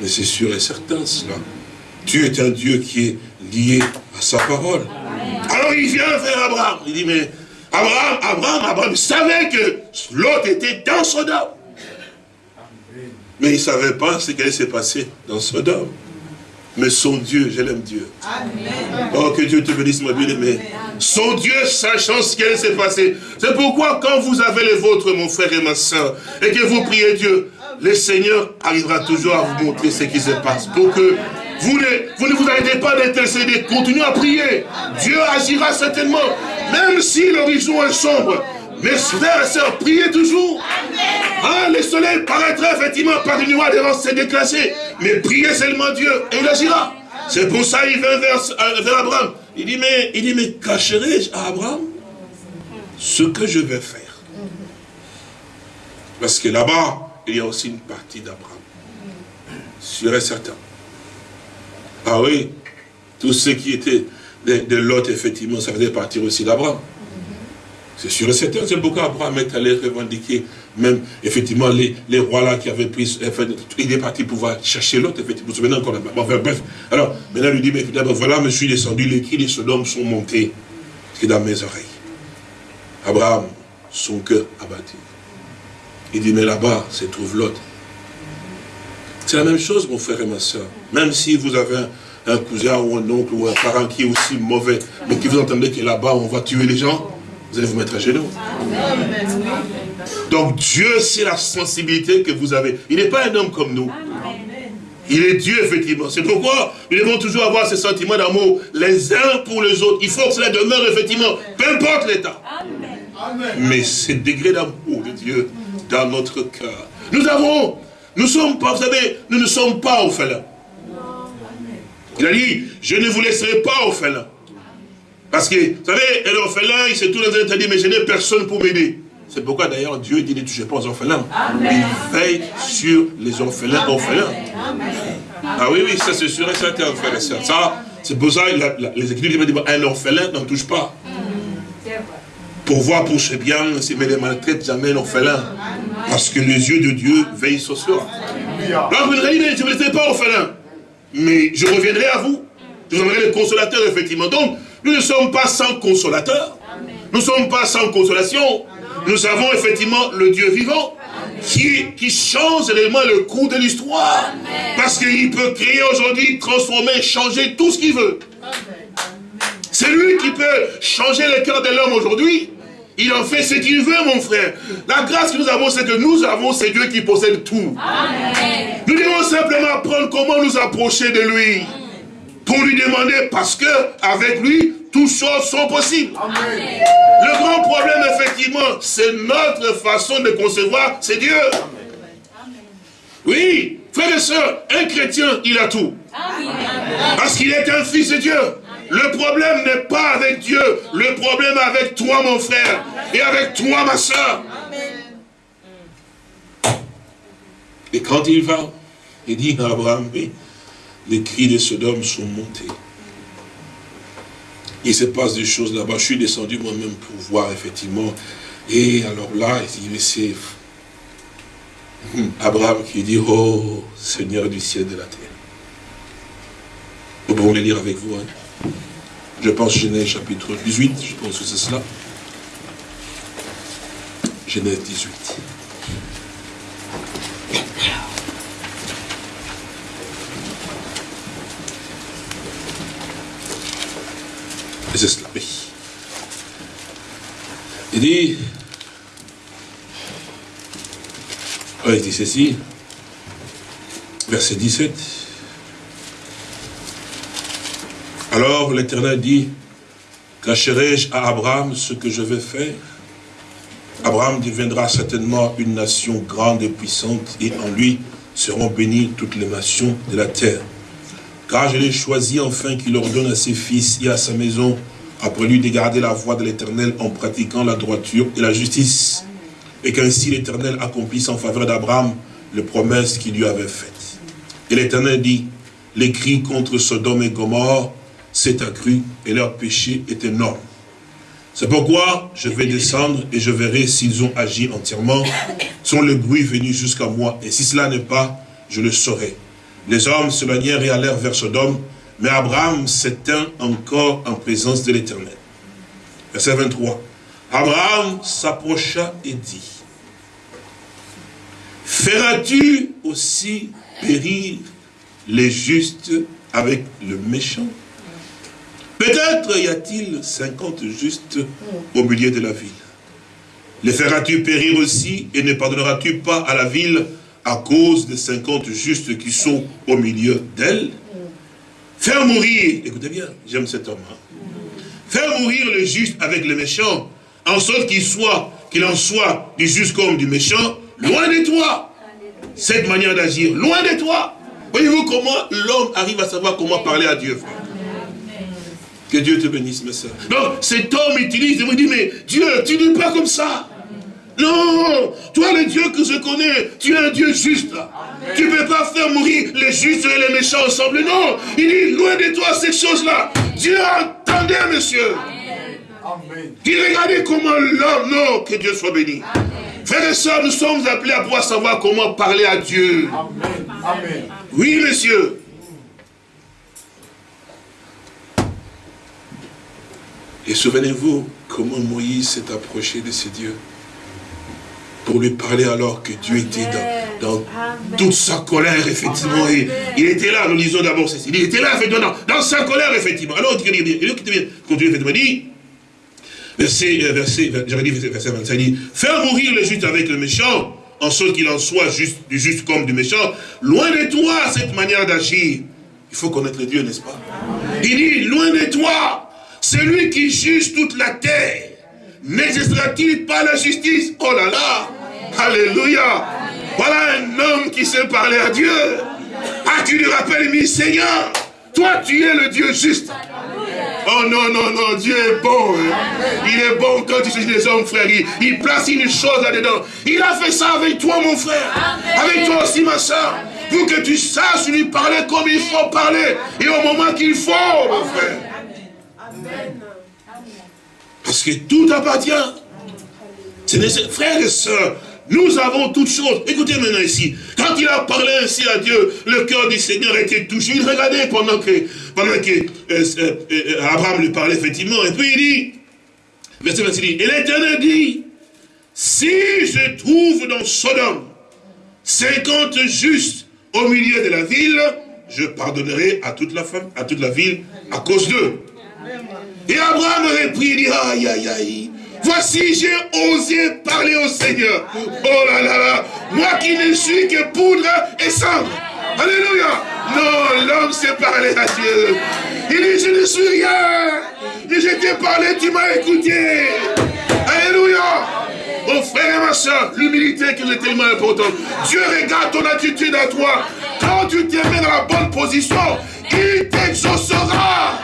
Mais c'est sûr et certain cela. Dieu est un Dieu qui est lié à sa parole. Alors il vient vers Abraham. Il dit, mais Abraham, Abraham, Abraham savait que l'autre était dans Sodome. Mais il ne savait pas ce qui allait se passer dans Sodome mais son Dieu, je l'aime Dieu. Amen. Oh, que Dieu te bénisse, ma bien-aimée. Son Dieu, sachant ce qui s'est passé. C'est pourquoi, quand vous avez les vôtres, mon frère et ma soeur, et que vous priez Dieu, le Seigneur arrivera toujours à vous montrer ce qui se passe. Pour que vous ne vous, ne vous arrêtez pas d'intercéder, continuez à prier. Dieu agira certainement, même si l'horizon est sombre. Mes frères et sœurs, priez toujours. Ah, le soleil paraîtra effectivement par une nuage devant se déclasser. Mais priez seulement Dieu et il agira. C'est pour ça qu'il vient vers, euh, vers, Abraham. Il dit, mais, il dit, mais cacherai-je à Abraham ce que je vais faire? Parce que là-bas, il y a aussi une partie d'Abraham. Sûr et certain. Ah oui, tous ceux qui étaient de, de Lot, effectivement, ça faisait partir aussi d'Abraham. C'est sûr et certain, c'est pourquoi Abraham est allé revendiquer même, effectivement, les, les rois là qui avaient pris, il est parti pouvoir chercher l'autre, effectivement, vous vous souvenez encore, enfin, bref. Alors, maintenant, il lui dit, mais voilà, je suis descendu, les cris des Sodome sont montés, c'est dans mes oreilles. Abraham, son cœur abattu. Il dit, mais là-bas, se trouve l'autre. C'est la même chose, mon frère et ma soeur. Même si vous avez un, cousin ou un oncle ou un parent qui est aussi mauvais, mais qui vous entendez que là-bas, on va tuer les gens, vous allez vous mettre à genoux. Donc Dieu, c'est la sensibilité que vous avez. Il n'est pas un homme comme nous. Il est Dieu, effectivement. C'est pourquoi nous devons toujours avoir ce sentiment d'amour les uns pour les autres. Il faut que cela demeure, effectivement, peu importe l'état. Mais ce degré d'amour de Dieu dans notre cœur. Nous avons nous sommes pas, vous savez, nous ne sommes pas orphelins. Il a dit, je ne vous laisserai pas orphelins. Parce que, vous savez, l'orphelin, il s'est tout dans un dit, mais je n'ai personne pour m'aider. C'est pourquoi d'ailleurs Dieu dit ne touchez pas aux orphelins. Il veille sur les orphelins orphelins. Ah oui, oui, ça c'est sûr et certain, frère et soeur. Ça, c'est pour ça les écritures disent un orphelin n'en touche pas. Pour voir pour ce bien, mais ne maltraite jamais l'orphelin. Parce que les yeux de Dieu veillent sur soi. Alors vous ne je ne pas orphelin. Mais je reviendrai à vous. Je vous enverrai le consolateur, effectivement. Donc, nous ne sommes pas sans consolateur. Nous ne sommes pas sans consolation. Nous avons effectivement le Dieu vivant qui, qui change réellement le cours de l'histoire. Parce qu'il peut créer aujourd'hui, transformer, changer tout ce qu'il veut. C'est lui qui peut changer le cœur de l'homme aujourd'hui. Il en fait ce qu'il veut, mon frère. La grâce que nous avons, c'est que nous avons, c'est Dieu qui possède tout. Nous devons simplement apprendre comment nous approcher de lui. Pour lui demander, parce que avec lui, toutes choses sont possibles. Le grand problème, effectivement, c'est notre façon de concevoir, c'est Dieu. Oui, frère et soeur, un chrétien, il a tout. Parce qu'il est un fils de Dieu. Le problème n'est pas avec Dieu, le problème est avec toi, mon frère, et avec toi, ma soeur. Et quand il va, il dit à Abraham, oui, les cris de Sodome sont montés. Il se passe des choses là-bas. Je suis descendu moi-même pour voir, effectivement. Et alors là, il dit, mais c'est Abraham qui dit, oh Seigneur du ciel et de la terre. Nous pouvons les lire avec vous. Hein? Je pense Genèse chapitre 18, je pense que c'est cela. Genèse 18. Et c'est cela, oui. Il dit, il dit ceci, verset 17, Alors l'Éternel dit, cacherai-je à Abraham ce que je vais faire? Abraham deviendra certainement une nation grande et puissante, et en lui seront bénies toutes les nations de la terre. Car je l'ai choisi enfin qu'il ordonne à ses fils et à sa maison, après lui de garder la voie de l'Éternel en pratiquant la droiture et la justice, et qu'ainsi l'Éternel accomplisse en faveur d'Abraham les promesses qu'il lui avait faites. Et l'Éternel dit, les cris contre Sodome et Gomorre s'est accru et leur péché est énorme. C'est pourquoi je vais descendre et je verrai s'ils ont agi entièrement, sont le bruit venu jusqu'à moi. Et si cela n'est pas, je le saurai. Les hommes se manièrent et allèrent vers Sodome, mais Abraham s'éteint encore en présence de l'Éternel. Verset 23. Abraham s'approcha et dit, Feras-tu aussi périr les justes avec le méchant? Peut-être y a-t-il 50 justes au milieu de la ville. Les feras-tu périr aussi et ne pardonneras-tu pas à la ville à cause des 50 justes qui sont au milieu d'elle. Faire mourir, écoutez bien, j'aime cet homme. Hein. Faire mourir le juste avec le méchant, en sorte qu'il soit, qu'il en soit du juste comme du méchant, loin de toi. Cette manière d'agir, loin de toi. Voyez-vous comment l'homme arrive à savoir comment parler à Dieu, Que Dieu te bénisse, mes soeurs. Donc, cet homme utilise et me dit, mais Dieu, tu n'es pas comme ça. Non, toi le Dieu que je connais, tu es un Dieu juste. Tu ne peux pas faire mourir les justes et les méchants ensemble. Non, il dit, loin de toi ces choses-là. Dieu entendait, monsieur. Il regardait comment l'homme, non, que Dieu soit béni. Frères et sœurs, nous sommes appelés à pouvoir savoir comment parler à Dieu. Amen. Oui, monsieur. Et souvenez-vous comment Moïse s'est approché de ce Dieu? Pour lui parler alors que Dieu était dans, toute sa colère, effectivement. Et il était là, nous lisons d'abord ceci. Il était là, effectivement, dans, sa colère, effectivement. Alors, il dit, continue, effectivement, dit, verset, euh, verset, j'aurais dit verset 25, il dit, faire mourir le juste avec le méchant, en sorte qu'il en soit juste, du juste comme du méchant, loin de toi cette manière d'agir. Il faut connaître Dieu, n'est-ce pas? Il dit, loin de toi, celui qui juge toute la terre, n'existera-t-il pas la justice Oh là là Alléluia Voilà un homme qui sait parler à Dieu. Ah, tu lui rappelles, mais Seigneur, toi tu es le Dieu juste. Oh non, non, non, Dieu est bon. Hein. Il est bon quand tu juges les hommes, frère. Il, place une chose là-dedans. Il a fait ça avec toi, mon frère. Avec toi aussi, ma soeur. Pour que tu saches lui parler comme il faut parler. Et au moment qu'il faut, mon frère. Parce que tout appartient. Frères et sœurs, nous avons toutes choses. Écoutez maintenant ici. Quand il a parlé ainsi à Dieu, le cœur du Seigneur était touché. Il regardait pendant que, pendant que euh, euh, euh, Abraham lui parlait effectivement. Et puis il dit, verset 26, et l'Éternel dit, si je trouve dans Sodome 50 justes au milieu de la ville, je pardonnerai à toute la femme, à toute la ville à cause d'eux. Et Abraham reprit, il dit, aïe, aïe, aïe. Voici, j'ai osé parler au Seigneur. Oh là là là. Moi qui ne suis que poudre et cendre. Alléluia. Non, l'homme sait parler à Dieu. Il dit, je ne suis rien. Mais je t'ai parlé, tu m'as écouté. Alléluia. Mon frère et ma soeur, l'humilité qui est tellement importante. Dieu regarde ton attitude à toi. Quand tu te mets dans la bonne position, il t'exaucera.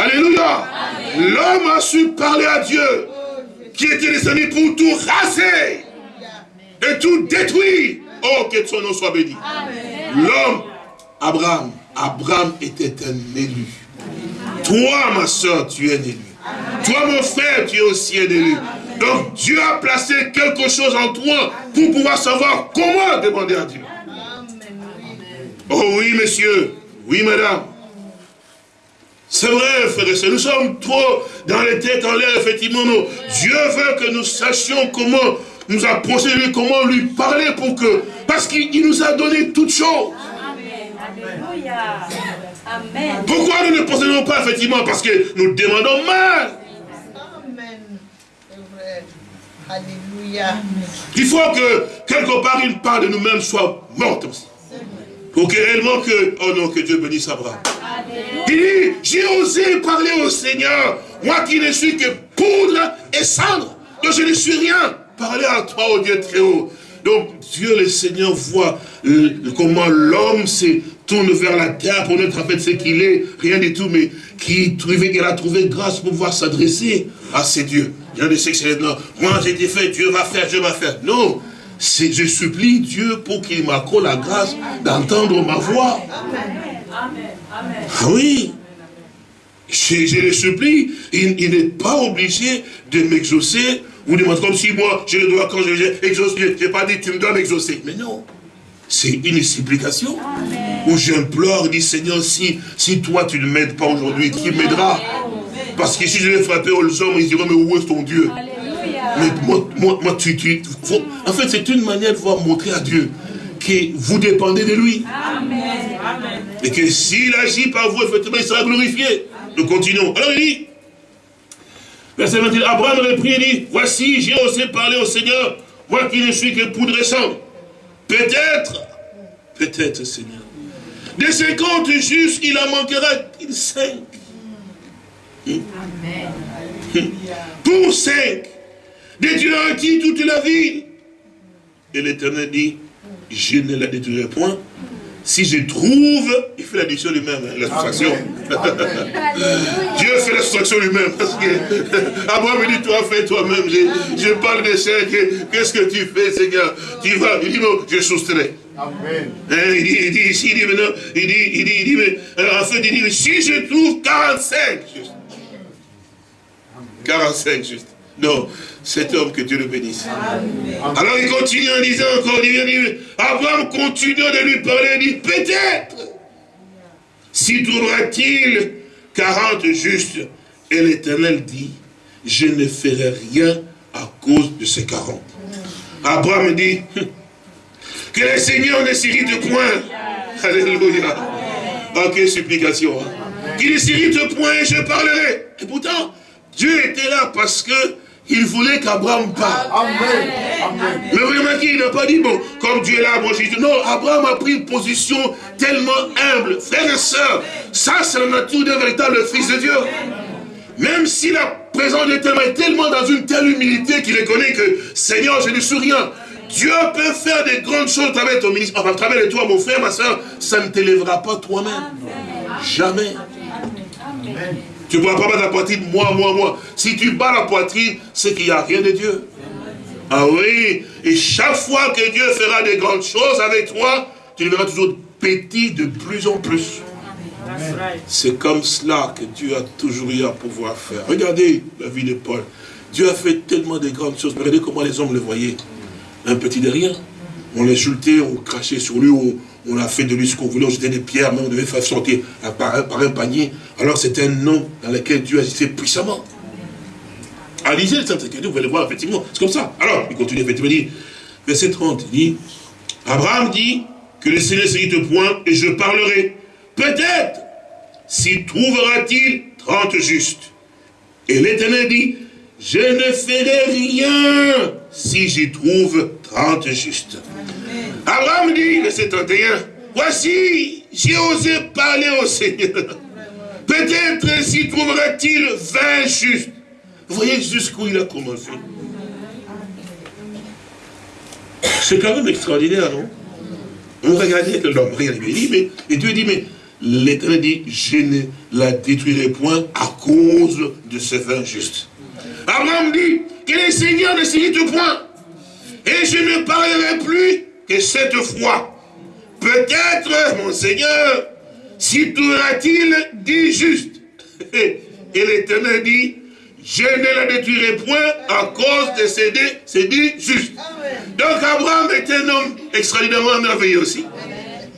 Alléluia. L'homme a su parler à Dieu, qui était descendu pour tout raser et tout détruire. Oh, que son nom soit béni. L'homme, Abraham, Abraham était un élu. Toi, ma soeur, tu es un élu. Toi, mon frère, tu es aussi un élu. Donc, Dieu a placé quelque chose en toi pour pouvoir savoir comment demander à Dieu. Oh oui, monsieur. Oui, madame. C'est vrai, frère et nous sommes trop dans les têtes en l'air, effectivement. Dieu veut que nous sachions comment nous approcher de lui, comment lui parler pour que... Parce qu'il nous a donné toutes choses. Alléluia. Amen. Pourquoi nous ne possédons pas, effectivement? Parce que nous demandons mal. Amen. Alléluia. Il faut que, quelque part, une part de nous-mêmes soit morte aussi. Pour que réellement que... Oh non, que Dieu bénisse Abraham. Il dit, j'ai osé parler au Seigneur, moi qui ne suis que poudre et cendre, donc je ne suis rien. Parler à toi, au Dieu très haut. Donc Dieu le Seigneur voit euh, comment l'homme se tourne vers la terre pour être en fait ce qu'il est, rien du tout, mais qui il a trouvé grâce pour pouvoir s'adresser à ces dieux. Il y a des moi j'ai été fait, Dieu va faire, Dieu va faire. Non, je supplie Dieu pour qu'il m'accorde la grâce d'entendre ma voix. Amen. Ah oui. Je, le supplie, il, n'est pas obligé de m'exaucer. Ou de comme si moi, je le dois quand je exauce, je n'ai pas dit tu me dois m'exaucer. Mais non, c'est une supplication. Où j'implore, dis Seigneur, si, si toi tu ne m'aides pas aujourd'hui, qui m'aidera? Parce que si je l'ai frappé aux hommes, ils diront, mais où est ton Dieu? Mais moi, moi, moi tu, tu en fait, c'est une manière de voir montrer à Dieu que vous dépendez de lui. Et que s'il agit par vous, effectivement, il sera glorifié. Nous continuons. Alors il dit, verset 21, Abraham reprit et dit, voici, j'ai osé parler au Seigneur, Moi qui ne suis que poudre et sang. Peut-être, peut-être, Seigneur. Des 50 justes, il en manquera qu'il 5. Amen. Pour 5, dieux acquis toute la vie. Et l'Éternel dit, je ne la détruirai point. Si je trouve, il fait l'addition lui-même, hein, la soustraction. Dieu fait la soustraction lui-même. Parce que Abraham me dit, toi, fais toi-même. Je, parle de ça. Qu'est-ce que tu fais, Seigneur? Tu vas. Il dit, non, je soustrais. Amen. Hein, il, dit, il dit ici, il dit maintenant, il dit, il dit, il dit, mais, euh, en fait, il dit, mais si je trouve 45, juste. 45, juste. Non, cet homme que Dieu le bénisse. Alors il continue en disant encore, il dit, Abraham continue de lui parler, il dit, peut-être, s'y trouvera-t-il 40 justes. Et l'Éternel dit, je ne ferai rien à cause de ces 40. Abraham dit, que le Seigneur ne s'irrite point. Alléluia. Ok, quelle supplication. Hein? Qu'il ne s'irrite point et je parlerai. Et pourtant, Dieu était là parce que il voulait qu'Abraham parle. Amen. Mais vraiment il n'a pas dit, bon, comme Dieu est là, moi j'ai dit, non, Abraham a pris une position tellement humble. Frères et sœurs, ça c'est la nature d'un véritable fils de Dieu. Même si la présence de tellement est tellement dans une telle humilité qu'il reconnaît que, Seigneur, je ne suis rien. Dieu peut faire des grandes choses à travers ton ministère, enfin, à travers toi, mon frère, ma soeur, ça ne t'élèvera pas toi-même. Jamais. Tu ne pourras pas battre la poitrine, moi, moi, moi. Si tu bats la poitrine, c'est qu'il n'y a rien de Dieu. Ah oui, et chaque fois que Dieu fera des grandes choses avec toi, tu deviendras toujours petit de plus en plus. C'est comme cela que Dieu a toujours eu à pouvoir faire. Regardez la vie de Paul. Dieu a fait tellement de grandes choses. Regardez comment les hommes le voyaient. Un petit de rien. On l'insultait, on crachait sur lui, on, on a fait de lui ce qu'on voulait, on jetait des pierres, mais on devait faire sortir par un, panier. Alors c'était un nom dans lequel Dieu agissait puissamment. À le Sainte Écriture, vous allez voir, effectivement, c'est comme ça. Alors, il continue, effectivement, il dit, verset 30, il dit, Abraham dit, que le Seigneur s'irrite point, et je parlerai. Peut-être, s'il trouvera-t-il 30 justes. Et l'Éternel dit, je ne ferai rien si j'y trouve 30 justes. Abraham dit, verset 31, voici, j'ai osé parler au Seigneur. Peut-être s'y trouvera-t-il 20 justes. Vous voyez jusqu'où il a commencé. C'est quand même extraordinaire, non? On regardait l'homme, regardez, dit, mais, et Dieu dit, mais l'Éternel dit, je ne la détruirai point à cause de ces 20 justes. Abraham dit, que le Seigneur ne s'irrite point, et je ne parlerai plus que cette fois, peut-être, mon Seigneur, si trouvera-t-il dit juste. Et l'Éternel dit, je ne la détruirai point à cause de ces c'est dit juste. Donc Abraham est un homme extraordinairement merveilleux aussi.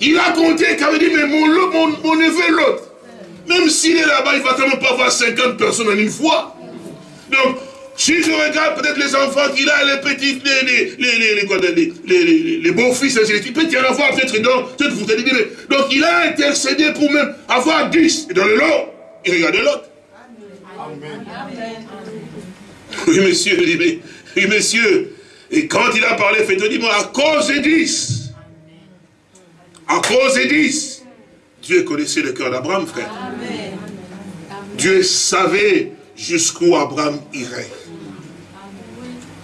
Il a compté qu'il dit, mais mon, mon, mon neveu l'autre, même s'il est là-bas, il va quand même pas avoir 50 personnes en une fois. Donc, si je regarde peut-être les enfants qu'il a, les petits, les, les, les, les, les beaux-fils, il peut y en avoir peut-être dans cette Donc il a intercédé pour même avoir 10. Et dans le lot, il regarde l'autre. Oui, monsieur, oui, monsieur. Et quand il a parlé, faites dit, moi, à cause des 10, à cause des 10, Dieu connaissait le cœur d'Abraham, frère. Dieu savait jusqu'où Abraham irait.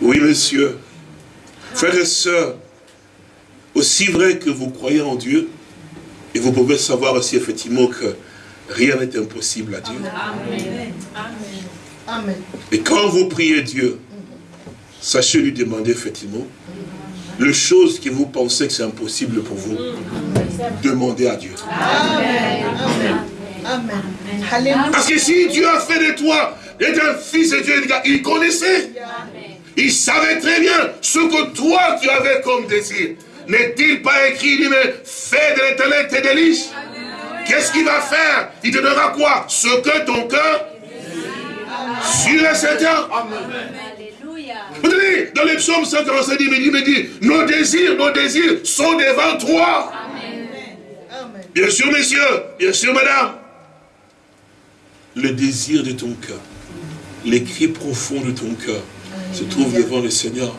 Oui, monsieur. Frères et sœurs, aussi vrai que vous croyez en Dieu, et vous pouvez savoir aussi effectivement que rien n'est impossible à Dieu. Amen. Et quand vous priez Dieu, sachez lui demander effectivement les choses que vous pensez que c'est impossible pour vous. Demandez à Dieu. Amen. Parce que si Dieu a fait de toi et un fils de Dieu, il connaissait. Il savait très bien ce que toi tu avais comme désir. N'est-il pas écrit, il dit, mais fais de l'éternel tes délices. Qu'est-ce qu'il va faire? Il te donnera quoi? Ce que ton cœur sur et certain. Vous dites, dans les psaumes 147, il me dit, me dit, nos désirs, nos désirs sont devant toi. Bien sûr, messieurs, bien sûr, madame. Le désir de ton cœur, les cris profonds de ton cœur, se trouve devant le Seigneur.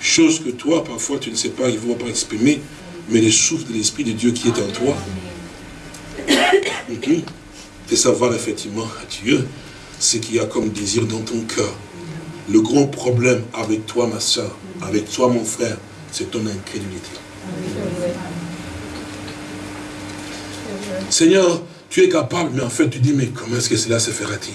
Chose que toi, parfois, tu ne sais pas, il ne va pas exprimer, mais le souffle de l'Esprit de Dieu qui est en toi, de savoir effectivement Dieu ce qu'il y a comme désir dans ton cœur. Le grand problème avec toi, ma soeur, avec toi, mon frère, c'est ton incrédulité. Seigneur, tu es capable, mais en fait, tu dis, mais comment est-ce que cela se fera-t-il?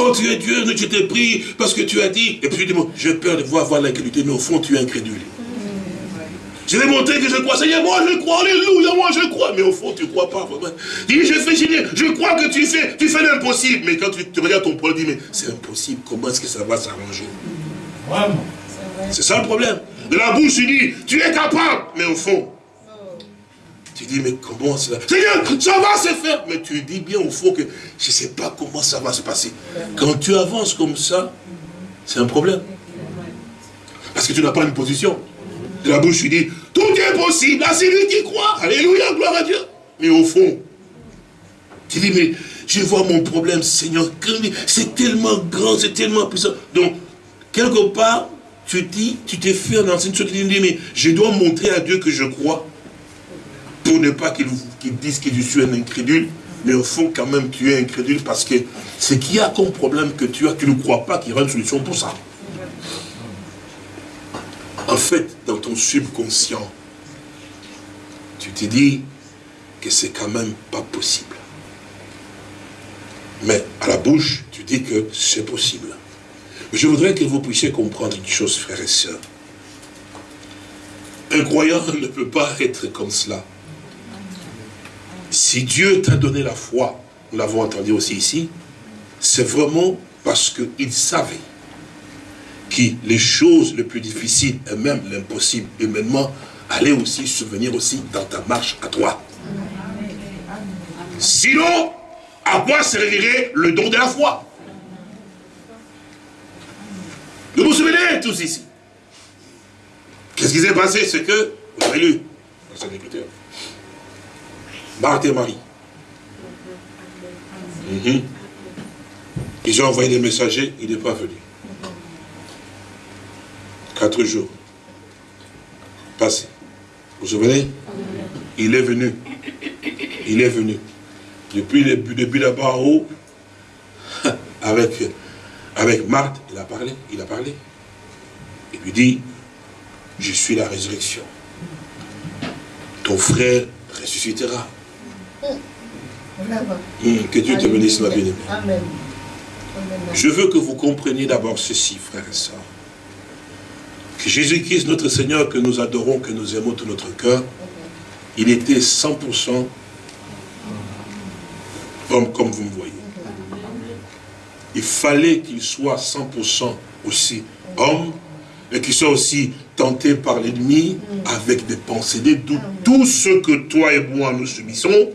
Oh, tu es Dieu, je t'ai pris parce que tu as dit. Et puis tu dis, bon, j'ai peur de voir, voir l'incrédulité, mais au fond, tu es incrédule. Je vais montrer que je crois. Seigneur, moi je crois, alléluia, moi je crois. Mais au fond, tu ne crois pas. Dis, je fais, je crois que tu fais, tu fais l'impossible. Mais quand tu, tu, regardes ton problème, dis, mais c'est impossible. Comment est-ce que ça va s'arranger? C'est ça le problème. De la bouche, tu dis, tu es capable. Mais au fond, tu dis, mais comment cela? Seigneur, ça va se faire. Mais tu dis bien au fond que je ne sais pas comment ça va se passer. Quand tu avances comme ça, c'est un problème. Parce que tu n'as pas une position de la bouche, tu dis, tout est possible à celui qui croit. Alléluia, gloire à Dieu. Mais au fond, tu dis, mais je vois mon problème, Seigneur, c'est tellement grand, c'est tellement puissant. Donc, quelque part, tu dis, tu t'es fait dans une chose, tu dis, mais je dois montrer à Dieu que je crois, pour ne pas qu'il dise que je suis un incrédule, mais au fond, quand même, tu es incrédule parce que ce qu'il y a comme problème que tu as, tu ne crois pas qu'il y aura une solution pour ça. En fait, dans ton subconscient, tu te dis que c'est quand même pas possible. Mais à la bouche, tu dis que c'est possible. Je voudrais que vous puissiez comprendre une chose, frères et sœurs. Un croyant ne peut pas être comme cela. Si Dieu t'a donné la foi, nous l'avons entendu aussi ici, c'est vraiment parce qu'il savait qui, les choses les plus difficiles et même l'impossible humainement, allaient aussi venir aussi dans ta marche à toi. Sinon, à quoi servirait le don de la foi? Vous vous souvenez tous ici? Qu'est-ce qui s'est passé? C'est que, vous avez lu dans cette écriture, Marthe et Marie. Mhm. Ils ont envoyé des messagers, il n'est pas venu. Quatre jours. Passé. Vous vous souvenez? Il est venu. Il est venu. Depuis, depuis là-bas en haut, avec, avec Marthe, il a parlé, il a parlé. Il lui dit, je suis la résurrection. Ton frère ressuscitera. Hum, que Dieu te bénisse, ma bien Je veux que vous compreniez d'abord ceci, frères et sœurs. Que Jésus-Christ, notre Seigneur, que nous adorons, que nous aimons tout notre cœur, il était 100% homme comme vous me voyez. Il fallait qu'il soit 100% aussi homme et qu'il soit aussi tenté par l'ennemi avec des pensées, des doutes. Tout ce que toi et moi nous subissons,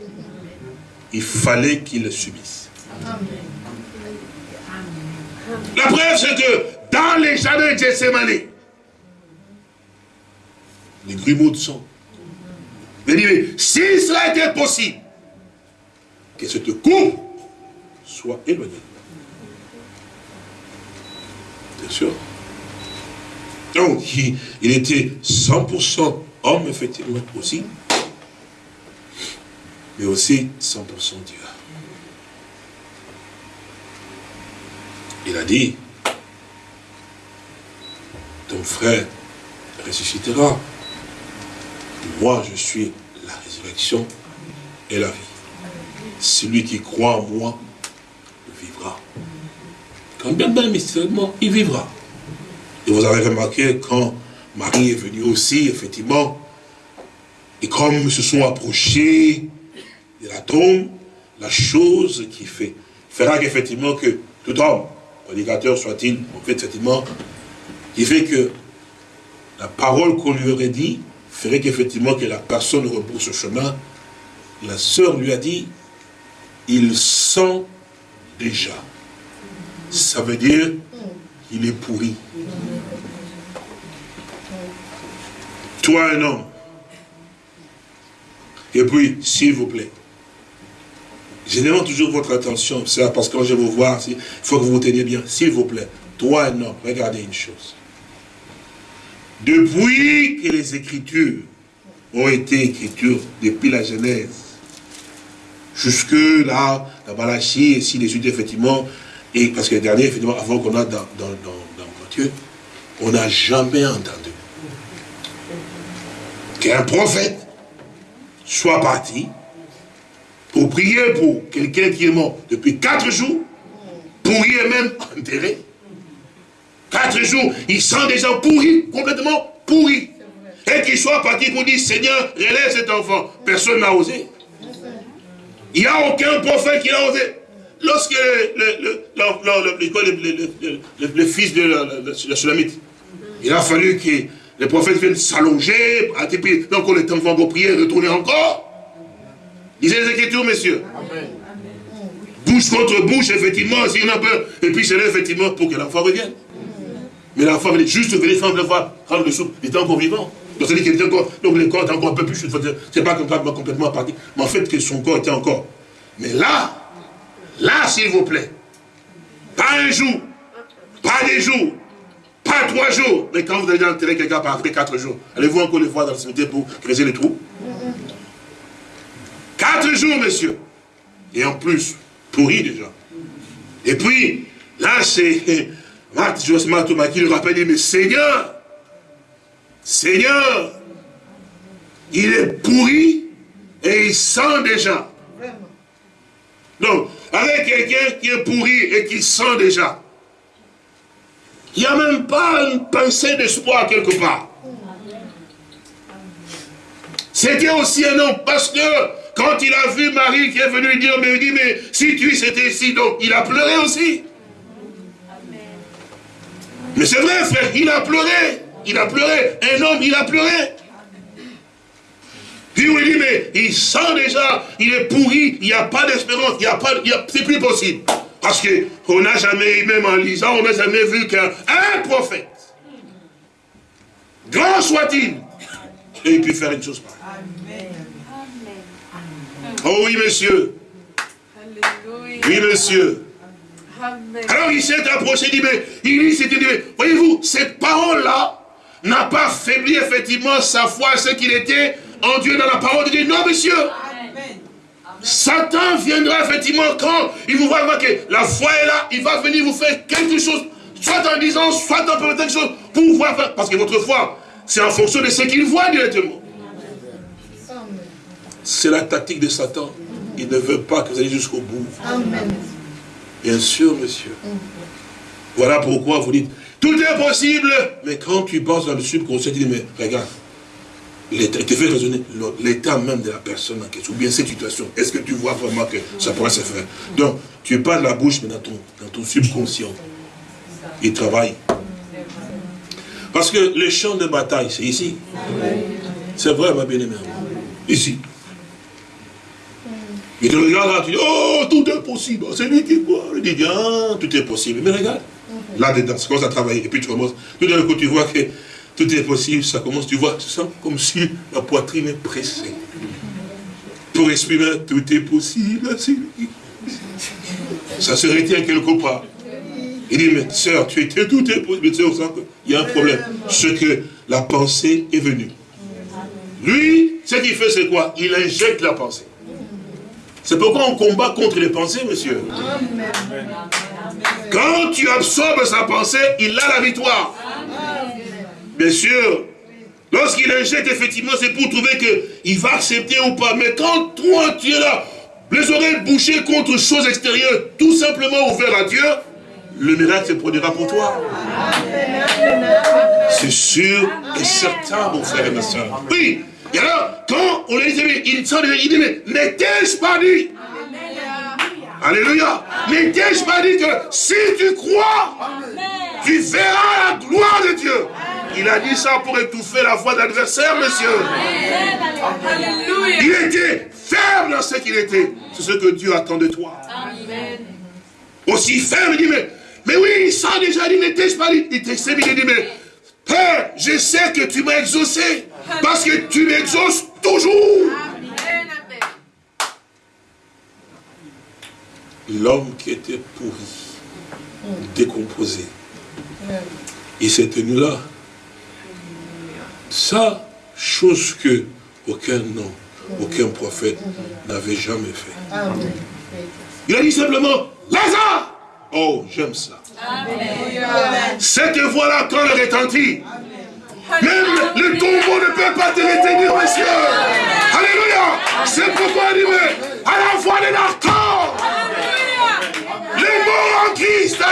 il fallait qu'il le subisse. La preuve, c'est que dans les jardins de Gethsemane, les grumeaux de sang. Si cela était possible, que cette coupe soit éloignée. Bien sûr. Donc, il, était 100% homme, effectivement, aussi, mais aussi 100% Dieu. Il a dit, ton frère ressuscitera. Moi, je suis la résurrection et la vie. Celui qui croit en moi vivra. Quand bien même mystérieusement, il vivra. Et vous avez remarqué quand Marie est venue aussi, effectivement, et comme ils se sont approchés la tombe, la chose qui fait, fera qu'effectivement que tout homme, prédicateur soit-il, en fait, effectivement, qui fait que la parole qu'on lui aurait dit, ferait qu'effectivement que la personne rebrousse ce chemin, la sœur lui a dit, il sent déjà. Ça veut dire, il est pourri. Toi un homme. Et puis, s'il vous plaît, je demande toujours votre attention, ça, parce que quand je vous vois, il faut que vous vous teniez bien. S'il vous plaît, toi un homme, regardez une chose. Depuis que les Écritures ont été écritures, depuis la Genèse, jusque là, la Malachie, et si les Judes, effectivement, et parce que le dernier, effectivement, avant qu'on a dans, dans, dans, Matthieu, on n'a jamais entendu qu'un prophète soit parti pour prier pour quelqu'un qui est mort depuis quatre jours, pourri et même enterré. Quatre jours, il sent des gens pourris, complètement pourris. Et qu'il soit parti pour dire, Seigneur, relève cet enfant. Personne n'a osé. Il n'y a aucun prophète qui l'a osé. Lorsque le, le, fils de la, Sulamite, il a fallu que les prophètes viennent s'allonger, donc on est en train de prier, retourner encore. Lisez les Écritures, messieurs. Bouche contre bouche, effectivement, s'il y en a peur. Et puis c'est là, effectivement, pour que l'enfant revienne. Mais l'enfant venait juste venir prendre le voir, prendre le soupe. Il était encore vivant. Donc, dit qu'il était encore, donc le corps était encore un peu plus, c'est pas complètement, complètement parti, mais en fait que son corps était encore. Mais là, là, s'il vous plaît, pas un jour, pas des jours, pas trois jours, mais quand vous allez enterrer quelqu'un après quatre jours, allez-vous encore le voir dans le cimetière pour creuser les trous Quatre jours, messieurs. Et en plus, pourri déjà. Et puis, là, c'est Marthe Josma Thomas qui lui rappelle, mais Seigneur, Seigneur, il est pourri et il sent déjà. Donc, avec quelqu'un qui est pourri et qui sent déjà, il n'y a même pas une pensée d'espoir quelque part. C'était aussi un homme, parce que quand il a vu Marie qui est venue lui dire, mais il dit, mais si tu étais ici, donc il a pleuré aussi. Mais c'est vrai, frère, il a pleuré. Il a pleuré. Un homme, il a pleuré. Puis on lui dit, mais il sent déjà, il est pourri, il n'y a pas d'espérance, il n'y a pas, c'est plus possible. Parce qu'on n'a jamais, même en lisant, on n'a jamais vu qu'un prophète, grand soit-il, et il peut faire une chose pareille. Oh oui, monsieur. Oui, monsieur. Alors il s'est approché, il dit, mais il dit, voyez-vous, cette parole-là n'a pas faibli effectivement sa foi, ce qu'il était en Dieu dans la parole de Dieu. Non, monsieur. Satan viendra effectivement quand il vous voit que la foi est là, il va venir vous faire quelque chose, soit en disant, soit en quelque chose, pour vous voir, parce que votre foi, c'est en fonction de ce qu'il voit directement. C'est la tactique de Satan. Il ne veut pas que vous alliez jusqu'au bout. Amen. Bien sûr, monsieur. Voilà pourquoi vous dites, tout est possible. Mais quand tu penses dans le subconscient, tu dis, mais regarde, l'état, te fait raisonner l'état même de la personne en question, ou bien cette situation. Est-ce que tu vois vraiment que ça pourrait se faire? Donc, tu pas de la bouche, mais dans ton, dans ton subconscient. Il travaille. Parce que le champ de bataille, c'est ici. C'est vrai, ma bien-aimée. Ici. Il te regarde là, tu dis, oh, tout est possible. C'est lui qui croit. Il dit, ah, tout est possible. Mais regarde, là-dedans, ça commence à travailler. Et puis tu commences, tout d'un coup, tu vois que tout est possible. Ça commence, tu vois, tu sens comme si la poitrine est pressée. Pour exprimer, tout est possible. Ça se retient quelque part. Il dit, mais sœur, tu étais tout est possible. Mais sent qu'il y a un problème. Ce que la pensée est venue. Lui, ce qu'il fait, c'est quoi? Il injecte la pensée. C'est pourquoi on combat contre les pensées, monsieur. Quand tu absorbes sa pensée, il a la victoire. Bien sûr, lorsqu'il injecte, effectivement, c'est pour trouver qu'il va accepter ou pas. Mais quand toi, tu es là, les oreilles bouchées contre choses extérieures, tout simplement ouvert à Dieu, le miracle se produira pour toi. C'est sûr et certain, mon frère et ma soeur. Oui, et alors, quand on les dit, il dit, mais n'étais-je pas dit? Alléluia. N'étais-je pas dit que si tu crois, tu verras la gloire de Dieu? Il a dit ça pour étouffer la voix d'adversaire, monsieur. Il était ferme dans ce qu'il était. C'est ce que Dieu attend de toi. Aussi ferme, il dit, mais, mais oui, ça déjà dit, n'étais-je pas dit? Il il dit, mais Père, je sais que tu m'as exaucé. Parce que tu m'exauces toujours. L'homme qui était pourri, décomposé, Il s'est tenu là. Ça, chose que aucun nom, aucun prophète n'avait jamais fait. Il a dit simplement, Lazare Oh, j'aime ça. Cette voix-là, quand elle retentit, même le tombeau ne peut pas te retenir, monsieur. Alléluia. C'est pourquoi dit, à la voix de l'archange, les morts en Christ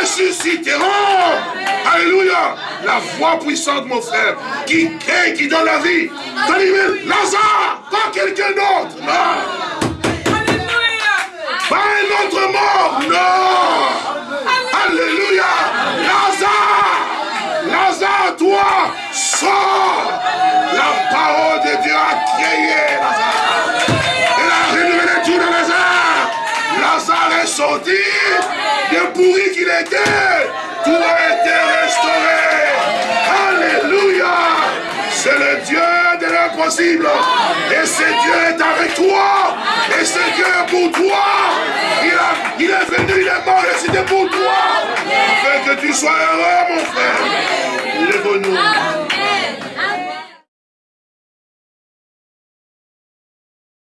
ressusciteront. Alléluia. La voix puissante, mon frère, qui crée, qui donne la vie. Lazare, pas quelqu'un d'autre. Non. Pas un autre mort. Non. Alléluia. Lazare. Toi, sors. La parole de Dieu a créé Lazare. Elle a renouvelé tout de Lazare. Lazare est sorti de pourri qu'il était. Tout a été restauré. Alléluia. C'est le Dieu impossible. Et ce Dieu est avec toi. Et ce Dieu est pour toi. Il, a, il est venu, il est mort, et c'était pour toi. Fait que tu sois heureux, mon frère. Lève-nous.